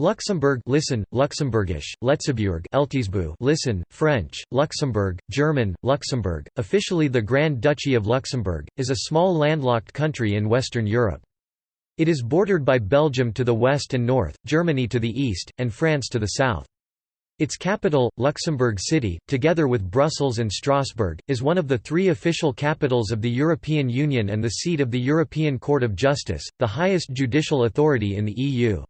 Luxembourg listen, Luxembourgish, Letzeburg listen, French, Luxembourg, German, Luxembourg, officially the Grand Duchy of Luxembourg, is a small landlocked country in Western Europe. It is bordered by Belgium to the west and north, Germany to the east, and France to the south. Its capital, Luxembourg City, together with Brussels and Strasbourg, is one of the three official capitals of the European Union and the seat of the European Court of Justice, the highest judicial authority in the EU.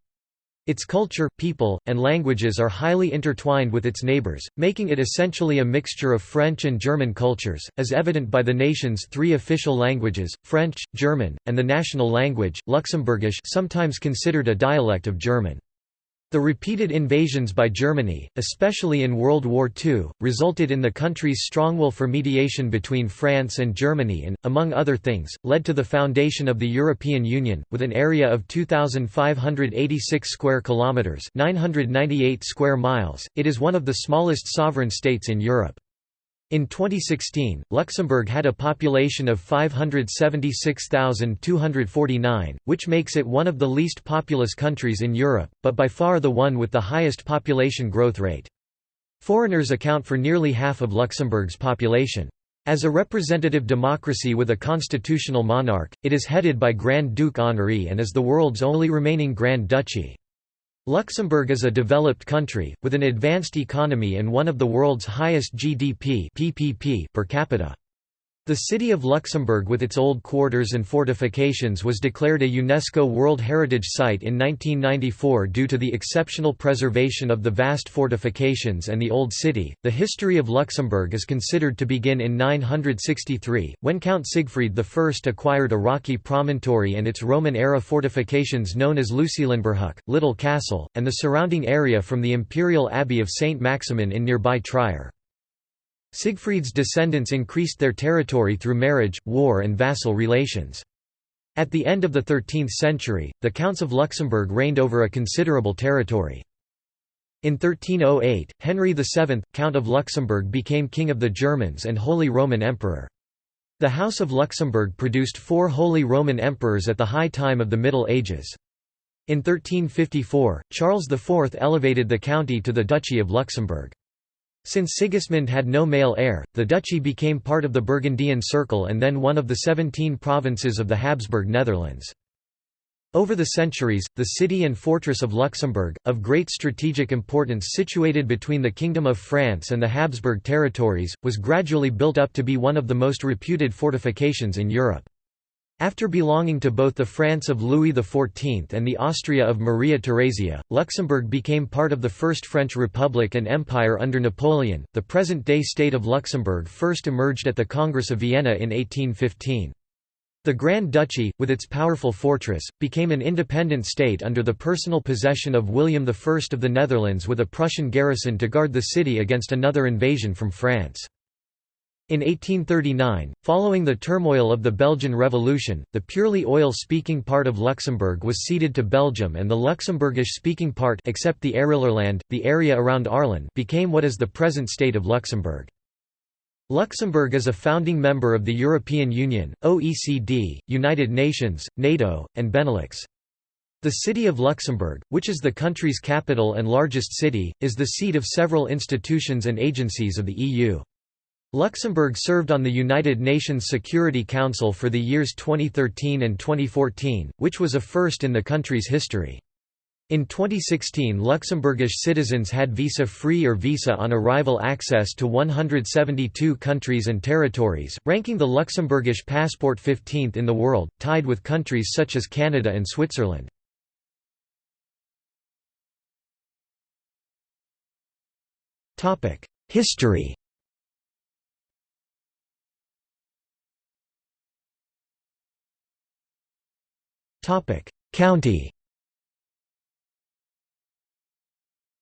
Its culture, people, and languages are highly intertwined with its neighbours, making it essentially a mixture of French and German cultures, as evident by the nation's three official languages, French, German, and the national language, Luxembourgish sometimes considered a dialect of German. The repeated invasions by Germany, especially in World War II, resulted in the country's strong will for mediation between France and Germany and, among other things, led to the foundation of the European Union, with an area of 2,586 square kilometres 998 square miles. It is one of the smallest sovereign states in Europe. In 2016, Luxembourg had a population of 576,249, which makes it one of the least populous countries in Europe, but by far the one with the highest population growth rate. Foreigners account for nearly half of Luxembourg's population. As a representative democracy with a constitutional monarch, it is headed by Grand Duke Henri and is the world's only remaining Grand Duchy. Luxembourg is a developed country, with an advanced economy and one of the world's highest GDP PPP per capita. The city of Luxembourg with its old quarters and fortifications was declared a UNESCO World Heritage Site in 1994 due to the exceptional preservation of the vast fortifications and the Old City. The history of Luxembourg is considered to begin in 963, when Count Siegfried I acquired a rocky promontory and its Roman-era fortifications known as Lucilinburhuc, Little Castle, and the surrounding area from the imperial abbey of Saint Maximin in nearby Trier. Siegfried's descendants increased their territory through marriage, war and vassal relations. At the end of the 13th century, the Counts of Luxembourg reigned over a considerable territory. In 1308, Henry VII, Count of Luxembourg became King of the Germans and Holy Roman Emperor. The House of Luxembourg produced four Holy Roman Emperors at the high time of the Middle Ages. In 1354, Charles IV elevated the county to the Duchy of Luxembourg. Since Sigismund had no male heir, the duchy became part of the Burgundian Circle and then one of the seventeen provinces of the Habsburg Netherlands. Over the centuries, the city and fortress of Luxembourg, of great strategic importance situated between the Kingdom of France and the Habsburg territories, was gradually built up to be one of the most reputed fortifications in Europe. After belonging to both the France of Louis XIV and the Austria of Maria Theresia, Luxembourg became part of the First French Republic and Empire under Napoleon. The present day state of Luxembourg first emerged at the Congress of Vienna in 1815. The Grand Duchy, with its powerful fortress, became an independent state under the personal possession of William I of the Netherlands with a Prussian garrison to guard the city against another invasion from France. In 1839, following the turmoil of the Belgian Revolution, the purely oil-speaking part of Luxembourg was ceded to Belgium and the Luxembourgish-speaking part except the Arelerland, the area around Arlon became what is the present state of Luxembourg. Luxembourg is a founding member of the European Union, OECD, United Nations, NATO, and Benelux. The city of Luxembourg, which is the country's capital and largest city, is the seat of several institutions and agencies of the EU. Luxembourg served on the United Nations Security Council for the years 2013 and 2014, which was a first in the country's history. In 2016 Luxembourgish citizens had visa-free or visa-on-arrival access to 172 countries and territories, ranking the Luxembourgish passport 15th in the world, tied with countries such as Canada and Switzerland. History County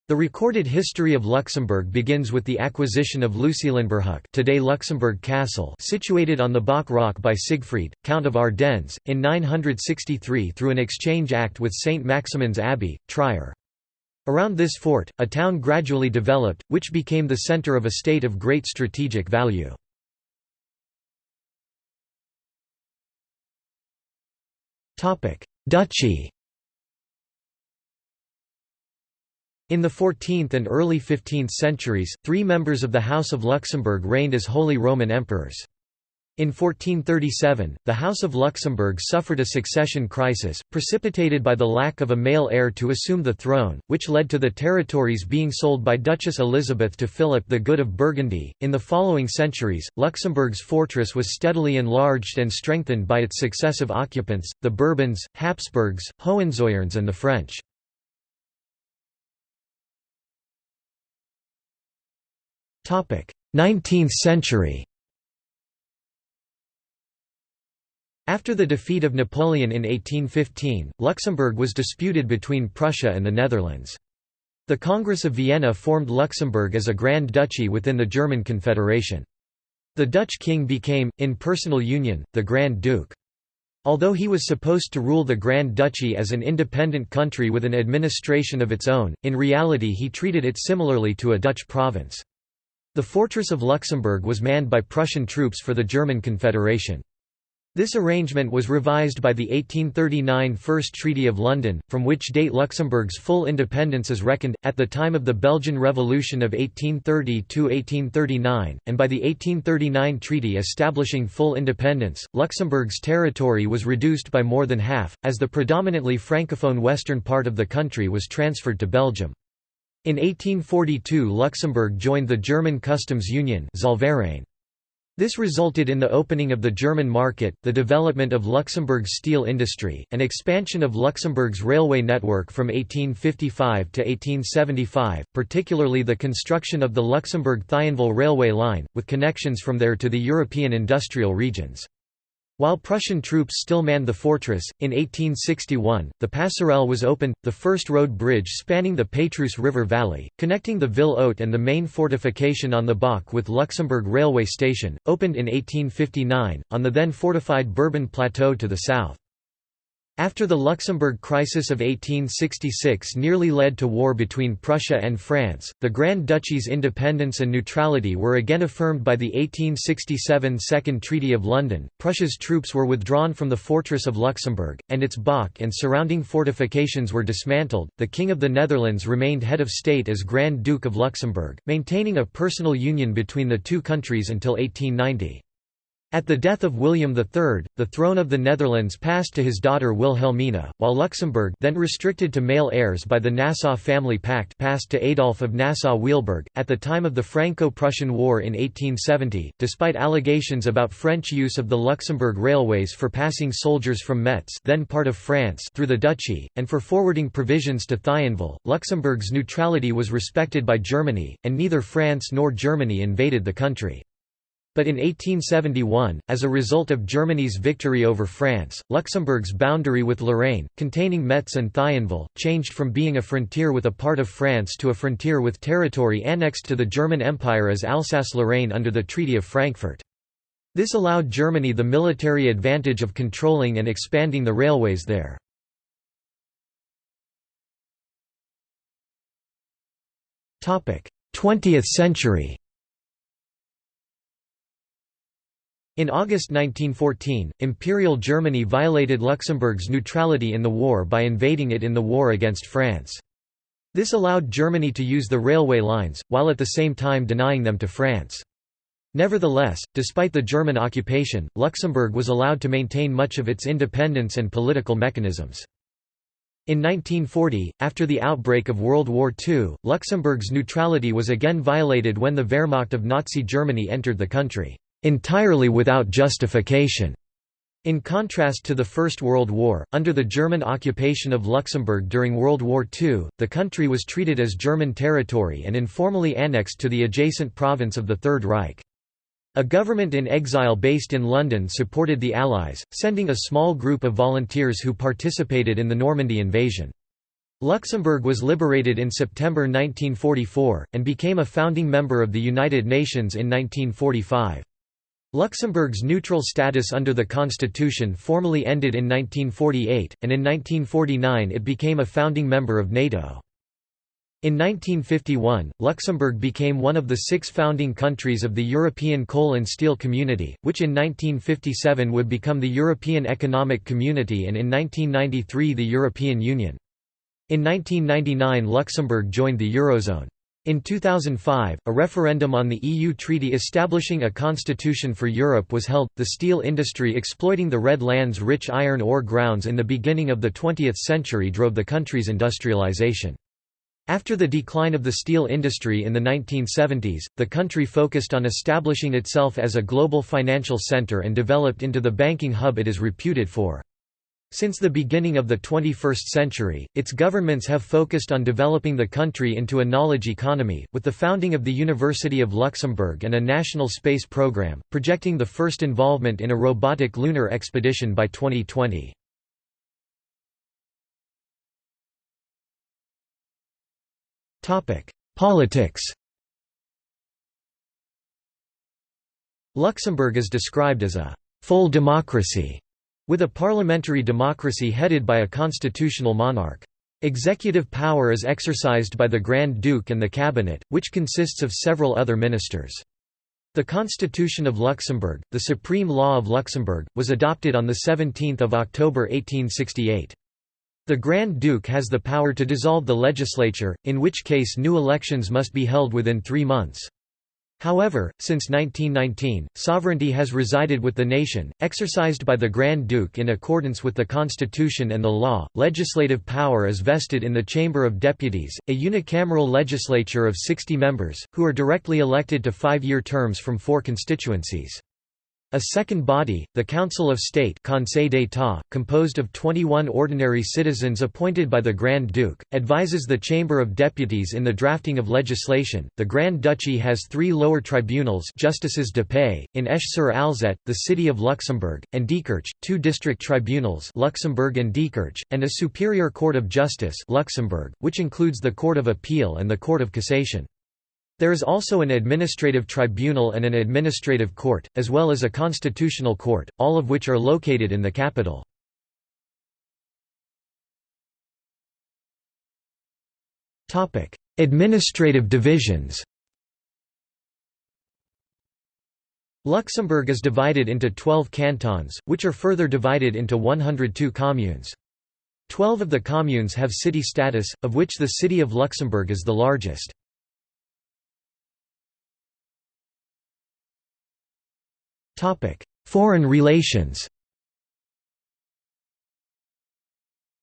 The recorded history of Luxembourg begins with the acquisition of Lucilinburhuc today Luxembourg Castle situated on the Bock Rock by Siegfried, Count of Ardennes, in 963 through an exchange act with St. Maximin's Abbey, Trier. Around this fort, a town gradually developed, which became the centre of a state of great strategic value. Duchy In the 14th and early 15th centuries, three members of the House of Luxembourg reigned as Holy Roman Emperors. In 1437, the House of Luxembourg suffered a succession crisis, precipitated by the lack of a male heir to assume the throne, which led to the territories being sold by Duchess Elizabeth to Philip the Good of Burgundy. In the following centuries, Luxembourg's fortress was steadily enlarged and strengthened by its successive occupants, the Bourbons, Habsburgs, Hohenzollerns, and the French. Topic: 19th century After the defeat of Napoleon in 1815, Luxembourg was disputed between Prussia and the Netherlands. The Congress of Vienna formed Luxembourg as a Grand Duchy within the German Confederation. The Dutch king became, in personal union, the Grand Duke. Although he was supposed to rule the Grand Duchy as an independent country with an administration of its own, in reality he treated it similarly to a Dutch province. The fortress of Luxembourg was manned by Prussian troops for the German Confederation. This arrangement was revised by the 1839 First Treaty of London, from which date Luxembourg's full independence is reckoned, at the time of the Belgian Revolution of 1830–1839, and by the 1839 treaty establishing full independence, Luxembourg's territory was reduced by more than half, as the predominantly francophone western part of the country was transferred to Belgium. In 1842 Luxembourg joined the German Customs Union this resulted in the opening of the German market, the development of Luxembourg's steel industry, and expansion of Luxembourg's railway network from 1855 to 1875, particularly the construction of the Luxembourg-Thionville railway line, with connections from there to the European industrial regions. While Prussian troops still manned the fortress, in 1861, the Passerelle was opened, the first road bridge spanning the Pétrusse River valley, connecting the Ville Haute and the main fortification on the Bock with Luxembourg railway station, opened in 1859, on the then fortified Bourbon Plateau to the south. After the Luxembourg crisis of 1866 nearly led to war between Prussia and France, the Grand Duchy's independence and neutrality were again affirmed by the 1867 Second Treaty of London. Prussia's troops were withdrawn from the fortress of Luxembourg, and its Bock and surrounding fortifications were dismantled. The King of the Netherlands remained head of state as Grand Duke of Luxembourg, maintaining a personal union between the two countries until 1890. At the death of William III, the throne of the Netherlands passed to his daughter Wilhelmina, while Luxembourg then restricted to male heirs by the Nassau Family Pact passed to Adolf of Nassau-Weilburg. At the time of the Franco-Prussian War in 1870, despite allegations about French use of the Luxembourg railways for passing soldiers from Metz then part of France through the duchy, and for forwarding provisions to Thionville, Luxembourg's neutrality was respected by Germany, and neither France nor Germany invaded the country. But in 1871, as a result of Germany's victory over France, Luxembourg's boundary with Lorraine, containing Metz and Thionville, changed from being a frontier with a part of France to a frontier with territory annexed to the German Empire as Alsace-Lorraine under the Treaty of Frankfurt. This allowed Germany the military advantage of controlling and expanding the railways there. Twentieth century In August 1914, Imperial Germany violated Luxembourg's neutrality in the war by invading it in the war against France. This allowed Germany to use the railway lines, while at the same time denying them to France. Nevertheless, despite the German occupation, Luxembourg was allowed to maintain much of its independence and political mechanisms. In 1940, after the outbreak of World War II, Luxembourg's neutrality was again violated when the Wehrmacht of Nazi Germany entered the country entirely without justification. In contrast to the First World War, under the German occupation of Luxembourg during World War II, the country was treated as German territory and informally annexed to the adjacent province of the Third Reich. A government in exile based in London supported the Allies, sending a small group of volunteers who participated in the Normandy invasion. Luxembourg was liberated in September 1944, and became a founding member of the United Nations in 1945. Luxembourg's neutral status under the constitution formally ended in 1948, and in 1949 it became a founding member of NATO. In 1951, Luxembourg became one of the six founding countries of the European Coal and Steel Community, which in 1957 would become the European Economic Community and in 1993 the European Union. In 1999 Luxembourg joined the Eurozone. In 2005, a referendum on the EU treaty establishing a constitution for Europe was held. The steel industry exploiting the Red Land's rich iron ore grounds in the beginning of the 20th century drove the country's industrialization. After the decline of the steel industry in the 1970s, the country focused on establishing itself as a global financial center and developed into the banking hub it is reputed for. Since the beginning of the 21st century, its governments have focused on developing the country into a knowledge economy, with the founding of the University of Luxembourg and a national space program, projecting the first involvement in a robotic lunar expedition by 2020. Politics Luxembourg is described as a «full democracy» with a parliamentary democracy headed by a constitutional monarch. Executive power is exercised by the Grand Duke and the Cabinet, which consists of several other ministers. The Constitution of Luxembourg, the supreme law of Luxembourg, was adopted on 17 October 1868. The Grand Duke has the power to dissolve the legislature, in which case new elections must be held within three months. However, since 1919, sovereignty has resided with the nation, exercised by the Grand Duke in accordance with the constitution and the law. Legislative power is vested in the Chamber of Deputies, a unicameral legislature of 60 members, who are directly elected to five-year terms from four constituencies. A second body, the Council of State Conseil d'État, composed of 21 ordinary citizens appointed by the Grand Duke, advises the Chamber of Deputies in the drafting of legislation. The Grand Duchy has three lower tribunals justices de paix, in Esch-sur-Alzette, the city of Luxembourg, and Diekirch, two district tribunals Luxembourg and Diekirch, and a superior court of justice Luxembourg, which includes the Court of Appeal and the Court of Cassation. There is also an administrative tribunal and an administrative court, as well as a constitutional court, all of which are located in the capital. administrative divisions Luxembourg is divided into 12 cantons, which are further divided into 102 communes. Twelve of the communes have city status, of which the city of Luxembourg is the largest. Foreign relations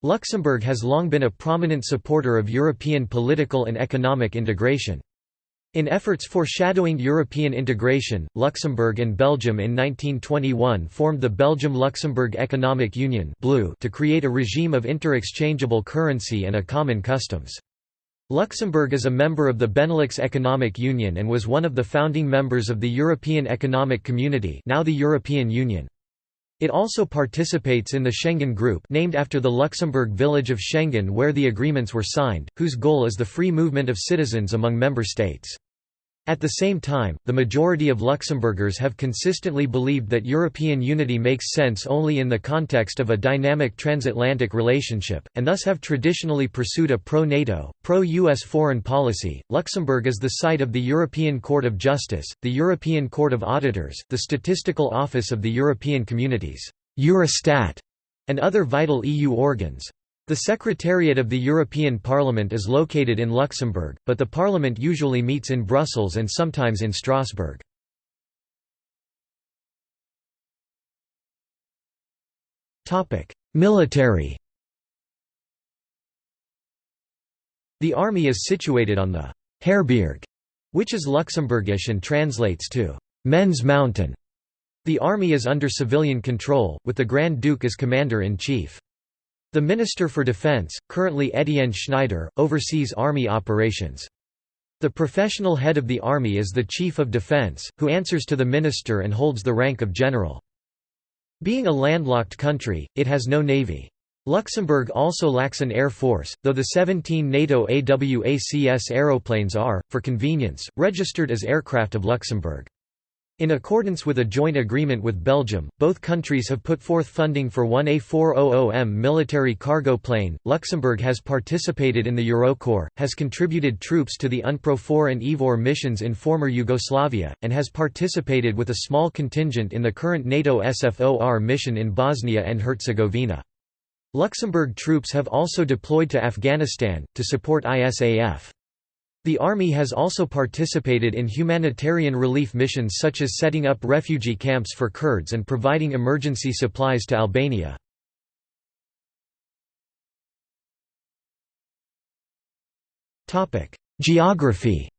Luxembourg has long been a prominent supporter of European political and economic integration. In efforts foreshadowing European integration, Luxembourg and Belgium in 1921 formed the Belgium-Luxembourg Economic Union to create a regime of interexchangeable currency and a common customs. Luxembourg is a member of the Benelux Economic Union and was one of the founding members of the European Economic Community now the European Union. It also participates in the Schengen Group named after the Luxembourg village of Schengen where the agreements were signed, whose goal is the free movement of citizens among member states. At the same time, the majority of Luxembourgers have consistently believed that European unity makes sense only in the context of a dynamic transatlantic relationship, and thus have traditionally pursued a pro NATO, pro US foreign policy. Luxembourg is the site of the European Court of Justice, the European Court of Auditors, the Statistical Office of the European Communities, Eurostat, and other vital EU organs. The Secretariat of the European Parliament is located in Luxembourg, but the Parliament usually meets in Brussels and sometimes in Strasbourg. Military The army is situated on the Herberg, which is Luxembourgish and translates to men's mountain. The army is under civilian control, with the Grand Duke as commander-in-chief. The Minister for Defense, currently Etienne Schneider, oversees army operations. The professional head of the army is the Chief of Defense, who answers to the minister and holds the rank of general. Being a landlocked country, it has no navy. Luxembourg also lacks an air force, though the 17 NATO AWACS aeroplanes are, for convenience, registered as aircraft of Luxembourg. In accordance with a joint agreement with Belgium, both countries have put forth funding for one A400M military cargo plane. Luxembourg has participated in the Eurocorps, has contributed troops to the UNPROFOR and IFOR missions in former Yugoslavia, and has participated with a small contingent in the current NATO SFOR mission in Bosnia and Herzegovina. Luxembourg troops have also deployed to Afghanistan, to support ISAF. The Army has also participated in humanitarian relief missions such as setting up refugee camps for Kurds and providing emergency supplies to Albania. Geography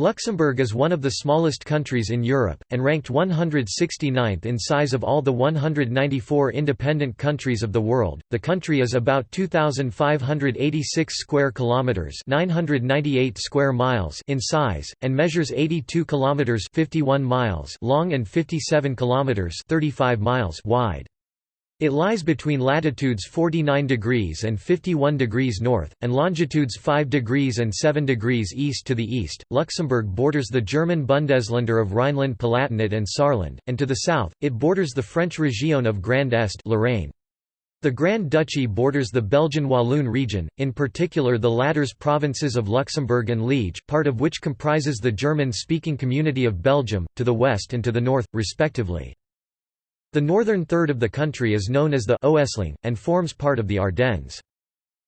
Luxembourg is one of the smallest countries in Europe, and ranked 169th in size of all the 194 independent countries of the world. The country is about 2,586 square kilometers (998 square miles) in size, and measures 82 kilometers (51 miles) long and 57 kilometers (35 miles) wide. It lies between latitudes 49 degrees and 51 degrees north, and longitudes 5 degrees and 7 degrees east to the east. Luxembourg borders the German Bundesländer of Rhineland-Palatinate and Saarland, and to the south, it borders the French Région of Grand Est Lorraine. The Grand Duchy borders the Belgian Walloon region, in particular the latter's provinces of Luxembourg and Liege, part of which comprises the German-speaking community of Belgium, to the west and to the north, respectively. The northern third of the country is known as the Oesling, and forms part of the Ardennes.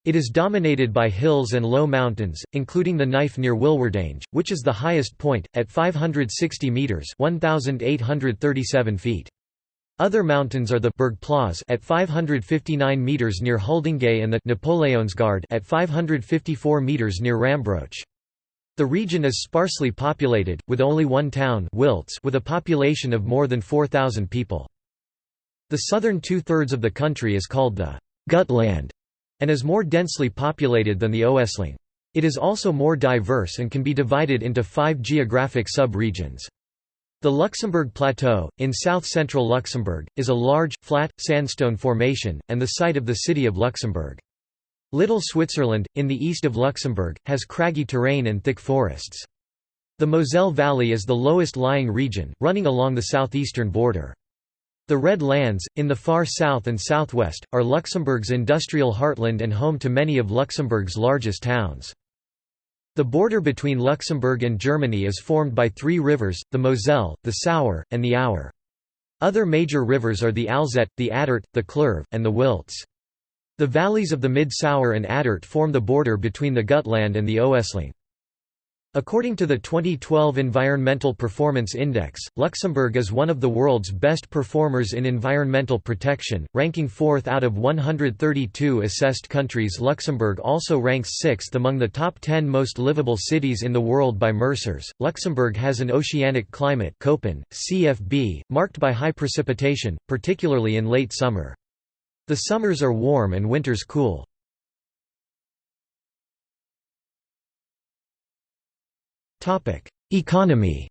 It is dominated by hills and low mountains, including the Kneiff near Wilwerdange, which is the highest point, at 560 metres 1,837 feet. Other mountains are the Buurgplaatz at 559 meters near Huldange and the Napoleonsgaard at 554 meters near Rambrouch. The region is sparsely populated, with only one town Wiltz with a population of more than 4,000 people. The southern two-thirds of the country is called the Gutland and is more densely populated than the Oesling. It is also more diverse and can be divided into five geographic sub-regions. The Luxembourg Plateau, in south-central Luxembourg, is a large, flat, sandstone formation, and the site of the city of Luxembourg. Little Switzerland, in the east of Luxembourg, has craggy terrain and thick forests. The Moselle Valley is the lowest lying region, running along the southeastern border. The Red Lands, in the far south and southwest, are Luxembourg's industrial heartland and home to many of Luxembourg's largest towns. The border between Luxembourg and Germany is formed by three rivers, the Moselle, the Sauer, and the Our. Other major rivers are the Alzette, the Attert, the Clerve, and the Wiltz. The valleys of the Mid-Sauer and Attert form the border between the Gutland and the Oesling. According to the 2012 Environmental Performance Index, Luxembourg is one of the world's best performers in environmental protection, ranking fourth out of 132 assessed countries. Luxembourg also ranks sixth among the top 10 most livable cities in the world by Mercer's. Luxembourg has an oceanic climate Köppen, CFB, marked by high precipitation, particularly in late summer. The summers are warm and winters cool. Economy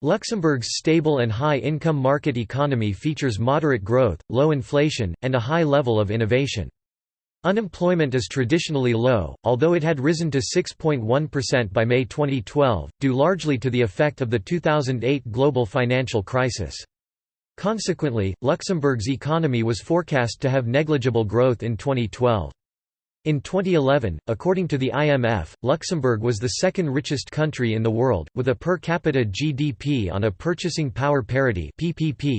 Luxembourg's stable and high-income market economy features moderate growth, low inflation, and a high level of innovation. Unemployment is traditionally low, although it had risen to 6.1% by May 2012, due largely to the effect of the 2008 global financial crisis. Consequently, Luxembourg's economy was forecast to have negligible growth in 2012. In 2011, according to the IMF, Luxembourg was the second richest country in the world, with a per capita GDP on a purchasing power parity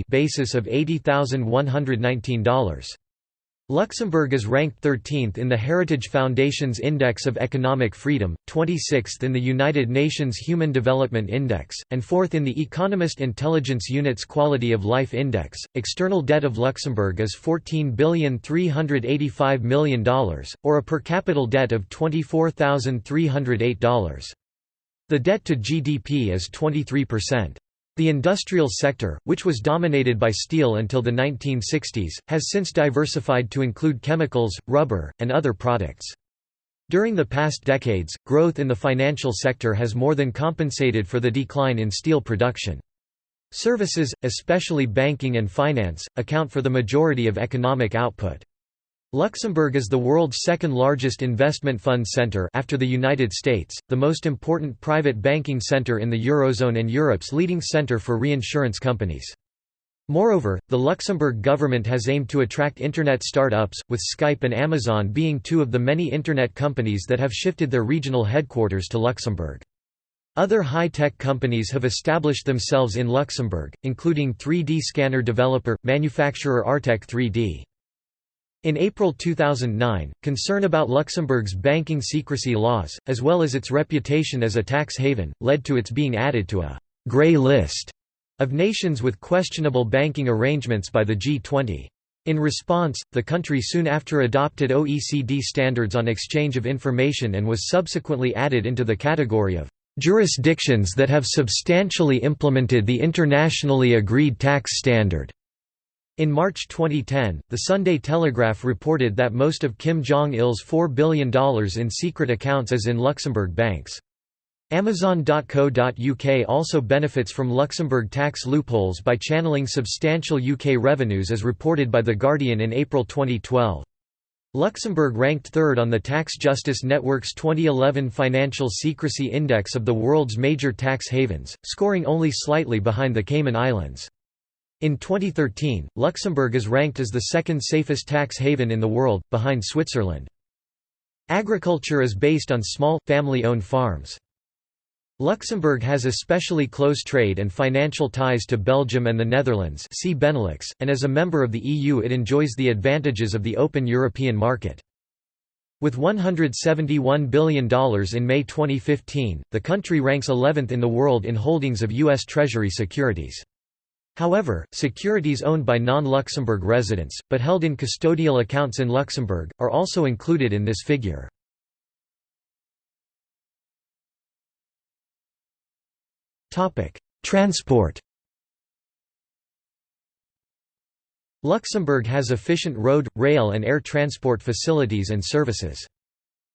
basis of $80,119. Luxembourg is ranked 13th in the Heritage Foundation's Index of Economic Freedom, 26th in the United Nations Human Development Index, and 4th in the Economist Intelligence Unit's Quality of Life Index. External debt of Luxembourg is $14,385 million, or a per capita debt of $24,308. The debt to GDP is 23%. The industrial sector, which was dominated by steel until the 1960s, has since diversified to include chemicals, rubber, and other products. During the past decades, growth in the financial sector has more than compensated for the decline in steel production. Services, especially banking and finance, account for the majority of economic output. Luxembourg is the world's second largest investment fund center after the United States, the most important private banking center in the Eurozone and Europe's leading center for reinsurance companies. Moreover, the Luxembourg government has aimed to attract Internet start-ups, with Skype and Amazon being two of the many Internet companies that have shifted their regional headquarters to Luxembourg. Other high-tech companies have established themselves in Luxembourg, including 3D scanner developer, manufacturer Artec 3D. In April 2009, concern about Luxembourg's banking secrecy laws, as well as its reputation as a tax haven, led to its being added to a «grey list» of nations with questionable banking arrangements by the G20. In response, the country soon after adopted OECD standards on exchange of information and was subsequently added into the category of jurisdictions that have substantially implemented the internationally agreed tax standard. In March 2010, the Sunday Telegraph reported that most of Kim Jong-il's $4 billion in secret accounts is in Luxembourg banks. Amazon.co.uk also benefits from Luxembourg tax loopholes by channeling substantial UK revenues as reported by The Guardian in April 2012. Luxembourg ranked third on the Tax Justice Network's 2011 Financial Secrecy Index of the world's major tax havens, scoring only slightly behind the Cayman Islands. In 2013, Luxembourg is ranked as the second safest tax haven in the world, behind Switzerland. Agriculture is based on small, family-owned farms. Luxembourg has especially close trade and financial ties to Belgium and the Netherlands see Benelux, and as a member of the EU it enjoys the advantages of the open European market. With $171 billion in May 2015, the country ranks 11th in the world in holdings of U.S. Treasury securities. However, securities owned by non-Luxembourg residents, but held in custodial accounts in Luxembourg, are also included in this figure. Transport Luxembourg has efficient road, rail and air transport facilities and services.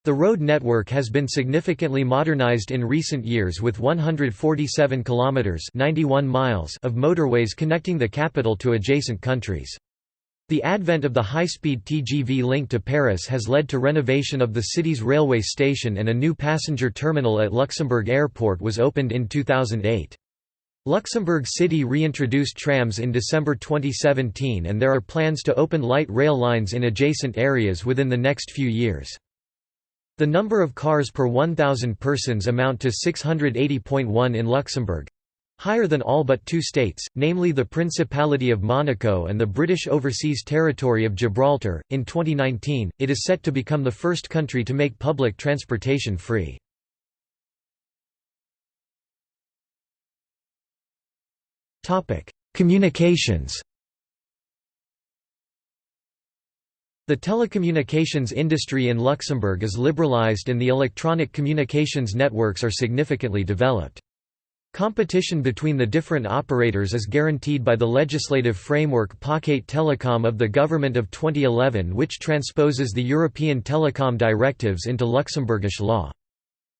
The road network has been significantly modernized in recent years with 147 kilometers 91 miles of motorways connecting the capital to adjacent countries. The advent of the high-speed TGV link to Paris has led to renovation of the city's railway station and a new passenger terminal at Luxembourg Airport was opened in 2008. Luxembourg City reintroduced trams in December 2017 and there are plans to open light rail lines in adjacent areas within the next few years. The number of cars per 1,000 persons amount to 680.1 in Luxembourg, higher than all but two states, namely the Principality of Monaco and the British Overseas Territory of Gibraltar. In 2019, it is set to become the first country to make public transportation free. Topic: Communications. The telecommunications industry in Luxembourg is liberalized and the electronic communications networks are significantly developed. Competition between the different operators is guaranteed by the legislative framework Paquet Telecom of the Government of 2011 which transposes the European telecom directives into Luxembourgish law.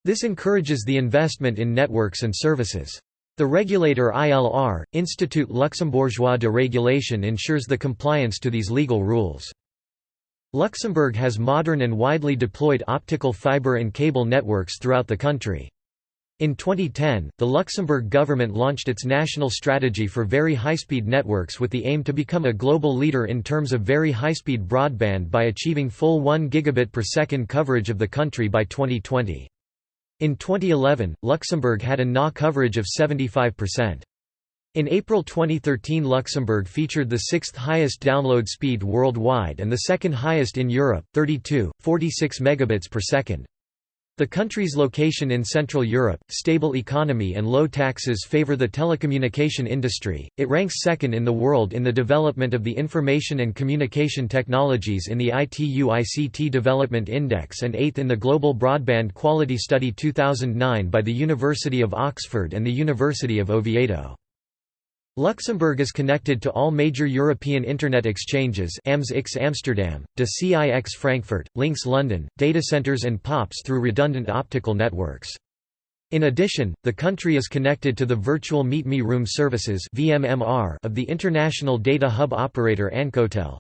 This encourages the investment in networks and services. The regulator ILR, Institut Luxembourgeois de Régulation ensures the compliance to these legal rules. Luxembourg has modern and widely deployed optical fiber and cable networks throughout the country. In 2010, the Luxembourg government launched its national strategy for very high-speed networks with the aim to become a global leader in terms of very high-speed broadband by achieving full 1 gigabit per second coverage of the country by 2020. In 2011, Luxembourg had a NA coverage of 75%. In April 2013 Luxembourg featured the sixth highest download speed worldwide and the second highest in Europe, 32, 46 megabits per second. The country's location in Central Europe, stable economy and low taxes favor the telecommunication industry. It ranks second in the world in the development of the information and communication technologies in the ITU ICT Development Index and eighth in the Global Broadband Quality Study 2009 by the University of Oxford and the University of Oviedo. Luxembourg is connected to all major European Internet exchanges AMS-IX Amsterdam, DE-CIX Frankfurt, LINX London, datacenters and POPs through redundant optical networks. In addition, the country is connected to the Virtual Meet Me Room services of the international data hub operator Ancotel.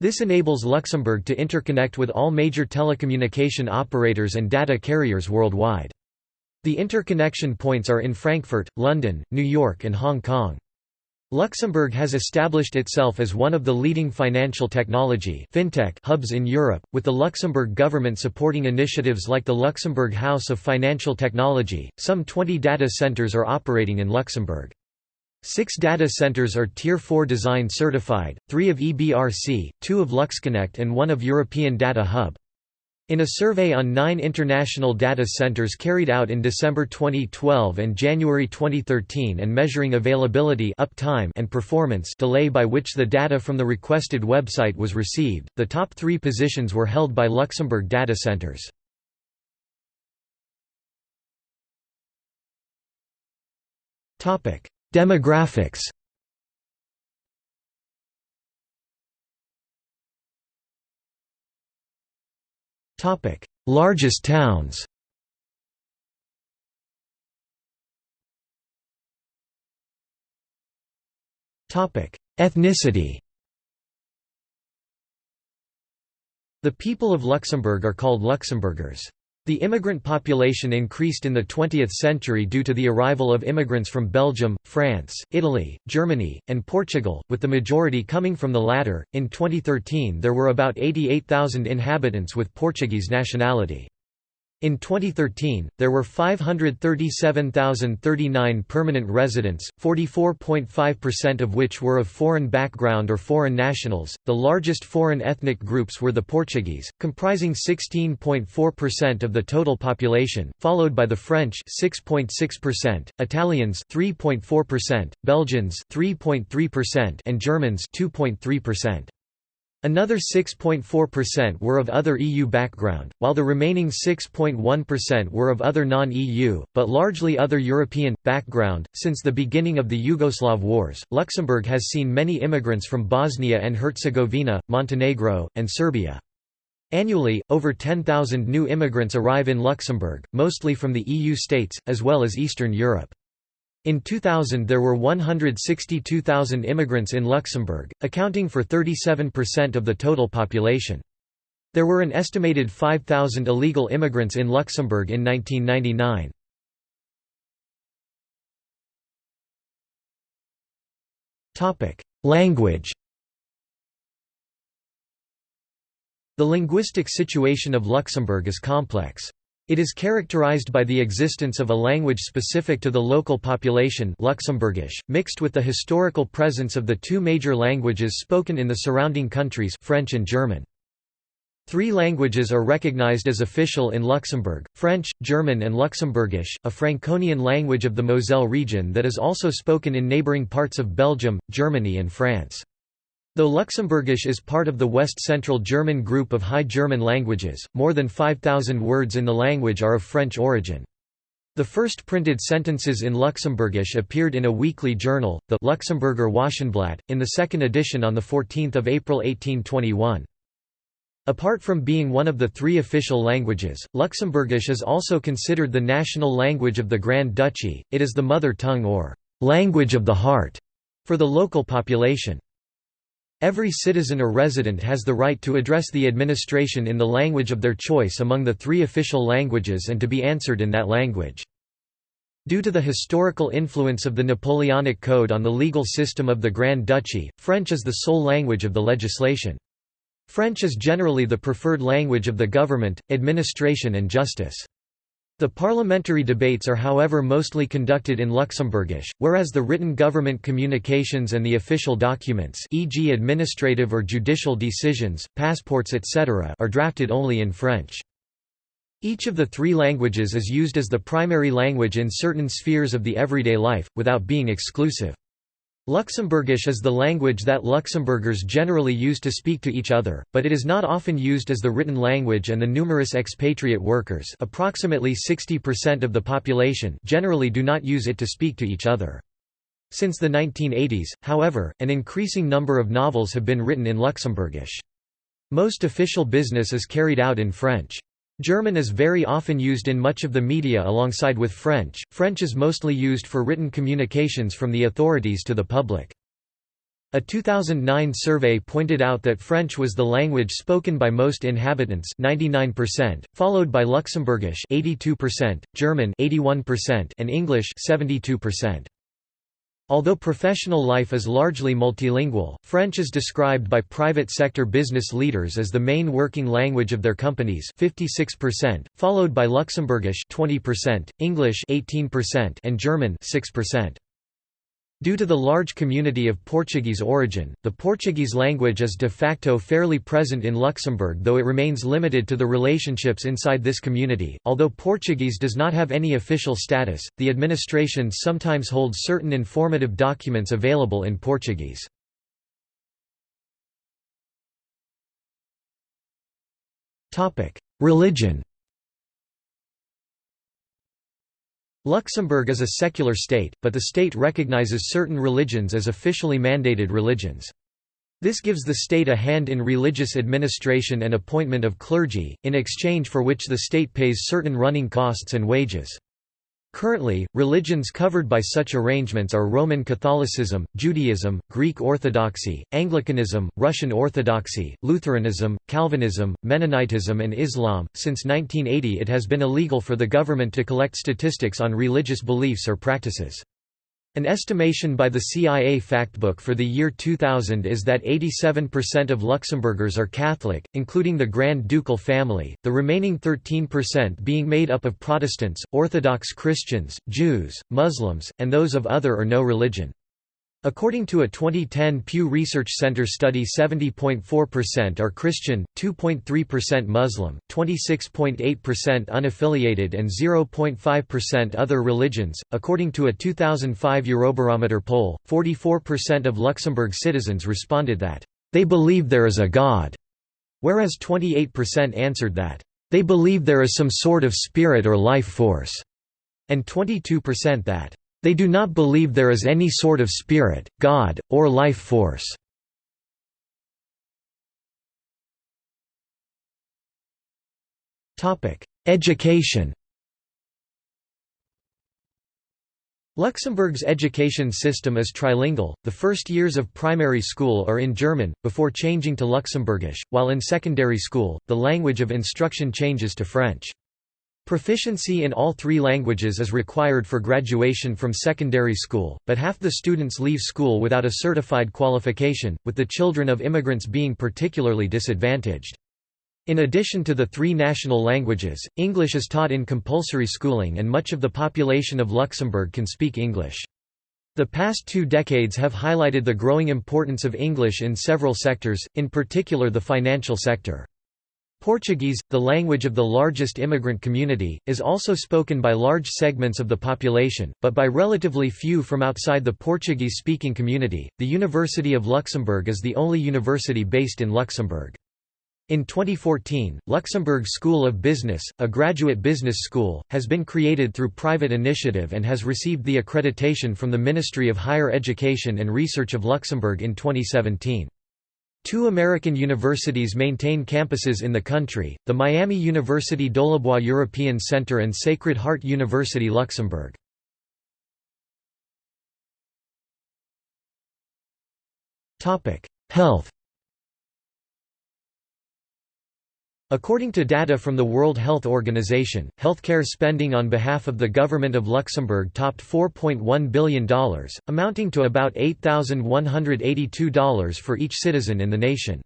This enables Luxembourg to interconnect with all major telecommunication operators and data carriers worldwide. The interconnection points are in Frankfurt, London, New York and Hong Kong. Luxembourg has established itself as one of the leading financial technology fintech hubs in Europe, with the Luxembourg government supporting initiatives like the Luxembourg House of Financial Technology. Some 20 data centers are operating in Luxembourg. Six data centers are Tier 4 design certified, three of EBRC, two of LuxConnect and one of European Data Hub. In a survey on nine international data centers carried out in December 2012 and January 2013 and measuring availability uptime and performance delay by which the data from the requested website was received, the top three positions were held by Luxembourg data centers. Demographics Largest towns. Ethnicity. The people of Luxembourg are called Luxembourgers. The immigrant population increased in the 20th century due to the arrival of immigrants from Belgium, France, Italy, Germany, and Portugal, with the majority coming from the latter. In 2013, there were about 88,000 inhabitants with Portuguese nationality. In 2013, there were 537,039 permanent residents, 44.5% of which were of foreign background or foreign nationals. The largest foreign ethnic groups were the Portuguese, comprising 16.4% of the total population, followed by the French 6.6%, Italians 3.4%, Belgians 3.3%, and Germans 2.3%. Another 6.4% were of other EU background, while the remaining 6.1% were of other non-EU, but largely other European, background. Since the beginning of the Yugoslav wars, Luxembourg has seen many immigrants from Bosnia and Herzegovina, Montenegro, and Serbia. Annually, over 10,000 new immigrants arrive in Luxembourg, mostly from the EU states, as well as Eastern Europe. In 2000 there were 162,000 immigrants in Luxembourg, accounting for 37% of the total population. There were an estimated 5,000 illegal immigrants in Luxembourg in 1999. Language The linguistic situation of Luxembourg is complex. It is characterized by the existence of a language specific to the local population Luxembourgish, mixed with the historical presence of the two major languages spoken in the surrounding countries French and German. Three languages are recognized as official in Luxembourg, French, German and Luxembourgish, a Franconian language of the Moselle region that is also spoken in neighboring parts of Belgium, Germany and France. Though Luxembourgish is part of the West Central German group of High German languages, more than 5,000 words in the language are of French origin. The first printed sentences in Luxembourgish appeared in a weekly journal, the Luxemburger Wochenblatt, in the second edition on 14 April 1821. Apart from being one of the three official languages, Luxembourgish is also considered the national language of the Grand Duchy, it is the mother tongue or «language of the heart» for the local population. Every citizen or resident has the right to address the administration in the language of their choice among the three official languages and to be answered in that language. Due to the historical influence of the Napoleonic Code on the legal system of the Grand Duchy, French is the sole language of the legislation. French is generally the preferred language of the government, administration and justice. The parliamentary debates are however mostly conducted in Luxembourgish, whereas the written government communications and the official documents e.g. administrative or judicial decisions, passports etc. are drafted only in French. Each of the three languages is used as the primary language in certain spheres of the everyday life, without being exclusive. Luxembourgish is the language that Luxembourgers generally use to speak to each other, but it is not often used as the written language and the numerous expatriate workers approximately 60% of the population generally do not use it to speak to each other. Since the 1980s, however, an increasing number of novels have been written in Luxembourgish. Most official business is carried out in French. German is very often used in much of the media alongside with French. French is mostly used for written communications from the authorities to the public. A 2009 survey pointed out that French was the language spoken by most inhabitants 99%, followed by Luxembourgish 82%, German 81%, and English 72%. Although professional life is largely multilingual, French is described by private sector business leaders as the main working language of their companies 56%, followed by Luxembourgish 20%, English 18%, and German 6%. Due to the large community of Portuguese origin, the Portuguese language is de facto fairly present in Luxembourg though it remains limited to the relationships inside this community. Although Portuguese does not have any official status, the administration sometimes holds certain informative documents available in Portuguese. Religion Luxembourg is a secular state, but the state recognizes certain religions as officially mandated religions. This gives the state a hand in religious administration and appointment of clergy, in exchange for which the state pays certain running costs and wages. Currently, religions covered by such arrangements are Roman Catholicism, Judaism, Greek Orthodoxy, Anglicanism, Russian Orthodoxy, Lutheranism, Calvinism, Mennonitism, and Islam. Since 1980, it has been illegal for the government to collect statistics on religious beliefs or practices. An estimation by the CIA Factbook for the year 2000 is that 87% of Luxembourgers are Catholic, including the Grand Ducal family, the remaining 13% being made up of Protestants, Orthodox Christians, Jews, Muslims, and those of other or no religion. According to a 2010 Pew Research Center study 70.4% are Christian, 2.3% Muslim, 26.8% unaffiliated and 0.5% other religions. According to a 2005 Eurobarometer poll, 44% of Luxembourg citizens responded that they believe there is a God, whereas 28% answered that they believe there is some sort of spirit or life force, and 22% that they do not believe there is any sort of spirit, God, or life force. Education Luxembourg's education system is trilingual, the first years of primary school are in German, before changing to Luxembourgish, while in secondary school, the language of instruction changes to French. Proficiency in all three languages is required for graduation from secondary school, but half the students leave school without a certified qualification, with the children of immigrants being particularly disadvantaged. In addition to the three national languages, English is taught in compulsory schooling and much of the population of Luxembourg can speak English. The past two decades have highlighted the growing importance of English in several sectors, in particular the financial sector. Portuguese, the language of the largest immigrant community, is also spoken by large segments of the population, but by relatively few from outside the Portuguese-speaking community. The University of Luxembourg is the only university based in Luxembourg. In 2014, Luxembourg School of Business, a graduate business school, has been created through private initiative and has received the accreditation from the Ministry of Higher Education and Research of Luxembourg in 2017. Two American universities maintain campuses in the country, the Miami University Dolibois European Center and Sacred Heart University Luxembourg. Health According to data from the World Health Organization, healthcare spending on behalf of the government of Luxembourg topped $4.1 billion, amounting to about $8,182 for each citizen in the nation.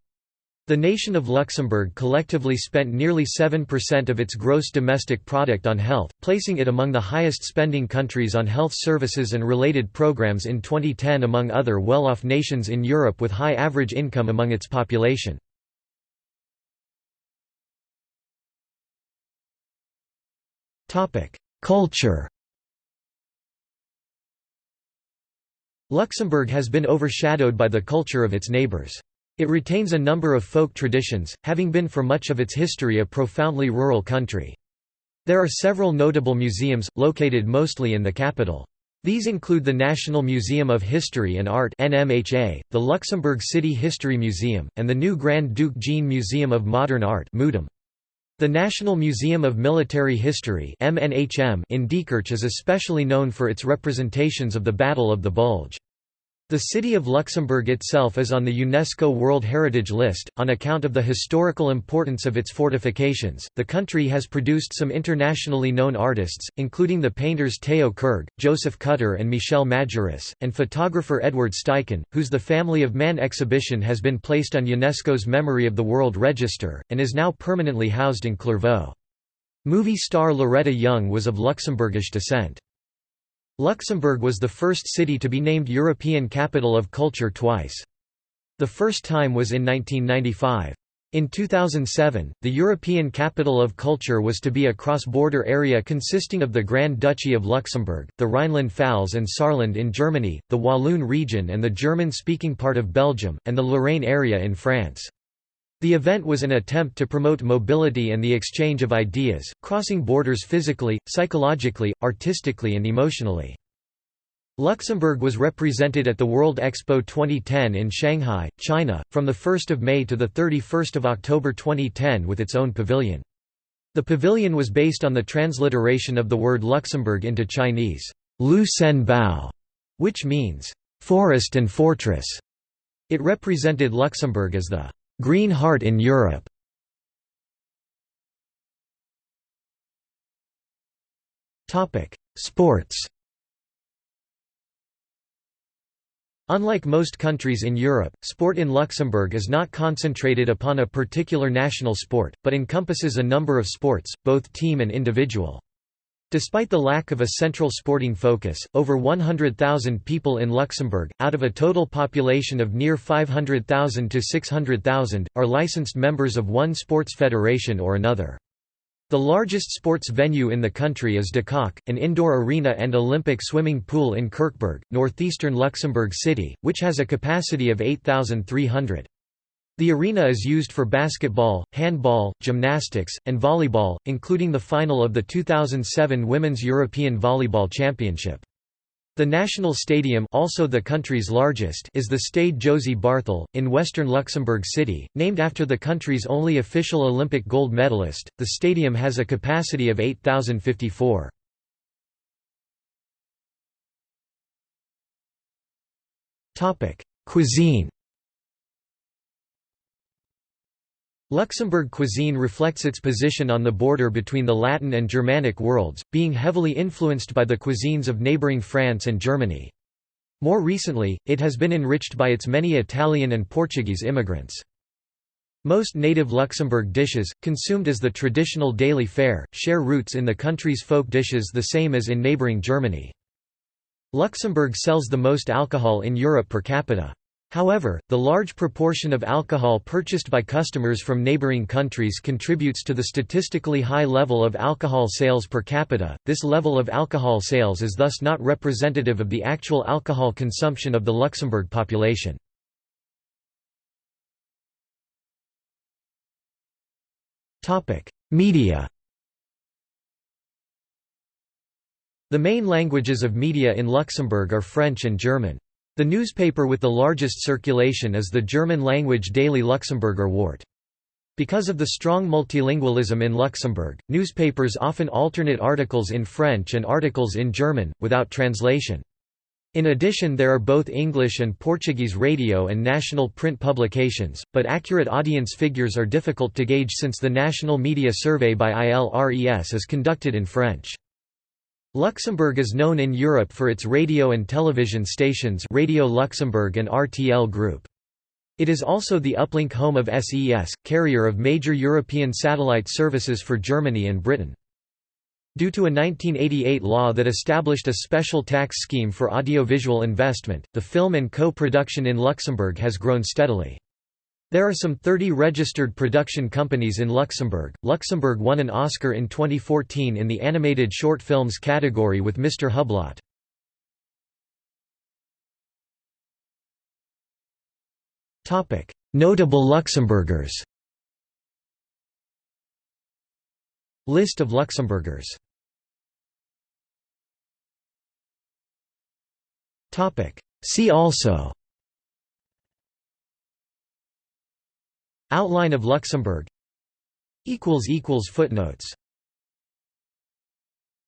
The nation of Luxembourg collectively spent nearly 7% of its gross domestic product on health, placing it among the highest spending countries on health services and related programs in 2010 among other well-off nations in Europe with high average income among its population. Culture Luxembourg has been overshadowed by the culture of its neighbours. It retains a number of folk traditions, having been for much of its history a profoundly rural country. There are several notable museums, located mostly in the capital. These include the National Museum of History and Art NMHA, the Luxembourg City History Museum, and the new Grand Duke Jean Museum of Modern Art the National Museum of Military History in Diekirch is especially known for its representations of the Battle of the Bulge. The city of Luxembourg itself is on the UNESCO World Heritage List, on account of the historical importance of its fortifications. The country has produced some internationally known artists, including the painters Theo Kerg, Joseph Kutter, and Michel Majerus, and photographer Edward Steichen, whose The Family of Man exhibition has been placed on UNESCO's Memory of the World Register, and is now permanently housed in Clervaux. Movie star Loretta Young was of Luxembourgish descent. Luxembourg was the first city to be named European Capital of Culture twice. The first time was in 1995. In 2007, the European Capital of Culture was to be a cross-border area consisting of the Grand Duchy of Luxembourg, the Rhineland-Pfalz and Saarland in Germany, the Walloon region and the German-speaking part of Belgium, and the Lorraine area in France. The event was an attempt to promote mobility and the exchange of ideas, crossing borders physically, psychologically, artistically and emotionally. Luxembourg was represented at the World Expo 2010 in Shanghai, China, from 1 May to 31 October 2010 with its own pavilion. The pavilion was based on the transliteration of the word Luxembourg into Chinese, Lu Sen Bao, which means, forest and fortress. It represented Luxembourg as the Green Heart in Europe Sports Unlike most countries in Europe, sport in Luxembourg is not concentrated upon a particular national sport, but encompasses a number of sports, both team and individual. Despite the lack of a central sporting focus, over 100,000 people in Luxembourg, out of a total population of near 500,000 to 600,000, are licensed members of one sports federation or another. The largest sports venue in the country is d'Coque, an indoor arena and Olympic swimming pool in Kirchberg, northeastern Luxembourg City, which has a capacity of 8,300. The arena is used for basketball, handball, gymnastics, and volleyball, including the final of the 2007 Women's European Volleyball Championship. The national stadium also the country's largest is the Stade Josy Barthel, in western Luxembourg City, named after the country's only official Olympic gold medalist. The stadium has a capacity of 8,054. Cuisine Luxembourg cuisine reflects its position on the border between the Latin and Germanic worlds, being heavily influenced by the cuisines of neighbouring France and Germany. More recently, it has been enriched by its many Italian and Portuguese immigrants. Most native Luxembourg dishes, consumed as the traditional daily fare, share roots in the country's folk dishes the same as in neighbouring Germany. Luxembourg sells the most alcohol in Europe per capita. However, the large proportion of alcohol purchased by customers from neighboring countries contributes to the statistically high level of alcohol sales per capita. This level of alcohol sales is thus not representative of the actual alcohol consumption of the Luxembourg population. Topic: Media. The main languages of media in Luxembourg are French and German. The newspaper with the largest circulation is the German-language daily Luxemburger Wort. Because of the strong multilingualism in Luxembourg, newspapers often alternate articles in French and articles in German, without translation. In addition there are both English and Portuguese radio and national print publications, but accurate audience figures are difficult to gauge since the National Media Survey by ILRES is conducted in French. Luxembourg is known in Europe for its radio and television stations Radio Luxembourg and RTL Group. It is also the uplink home of SES, carrier of major European satellite services for Germany and Britain. Due to a 1988 law that established a special tax scheme for audiovisual investment, the film and co-production in Luxembourg has grown steadily. There are some 30 registered production companies in Luxembourg. Luxembourg won an Oscar in 2014 in the animated short films category with Mr. Hublot. Topic: Notable Luxembourgers. List of Luxembourgers. Topic: See also Outline of Luxembourg. Footnotes